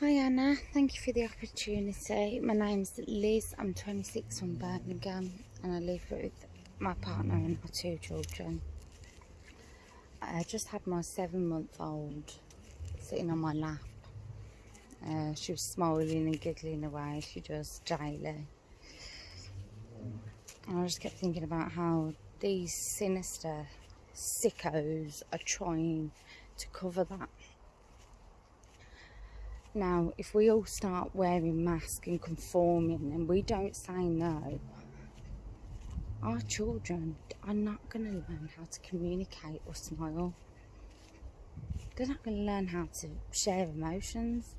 Hi Anna, thank you for the opportunity. My name's Liz, I'm 26 from Birmingham and I live with my partner and our two children. I just had my seven month old sitting on my lap. Uh, she was smiling and giggling away, she does daily. And I just kept thinking about how these sinister sickos are trying to cover that now, if we all start wearing masks and conforming and we don't say no, our children are not going to learn how to communicate or smile. They're not going to learn how to share emotions.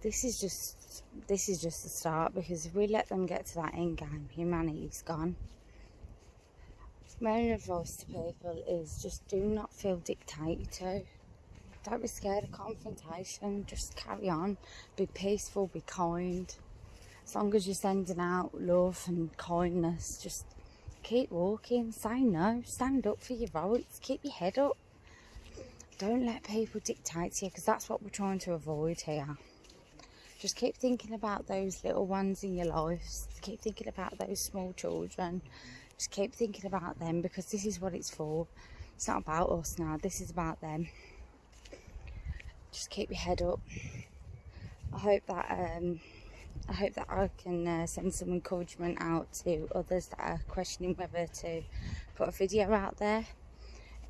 This is just this is just the start because if we let them get to that end game, humanity's gone. My advice to people is just do not feel dictated to. Don't be scared of confrontation. Just carry on. Be peaceful. Be kind. As long as you're sending out love and kindness, just keep walking. Say no. Stand up for your rights. Keep your head up. Don't let people dictate to you because that's what we're trying to avoid here. Just keep thinking about those little ones in your lives. Keep thinking about those small children. Just keep thinking about them because this is what it's for. It's not about us now. This is about them just keep your head up. I hope that um, I hope that I can uh, send some encouragement out to others that are questioning whether to put a video out there.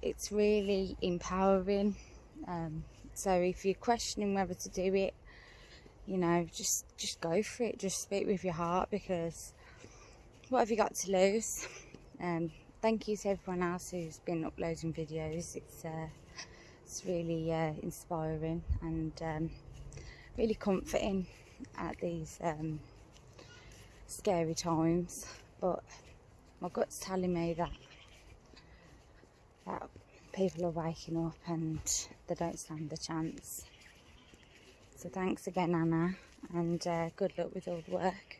It's really empowering. Um, so if you're questioning whether to do it, you know, just just go for it. Just speak with your heart because what have you got to lose? Um, thank you to everyone else who's been uploading videos. It's uh, it's really uh, inspiring and um, really comforting at these um, scary times. But my gut's telling me that that people are waking up and they don't stand a chance. So thanks again Anna and uh, good luck with all the work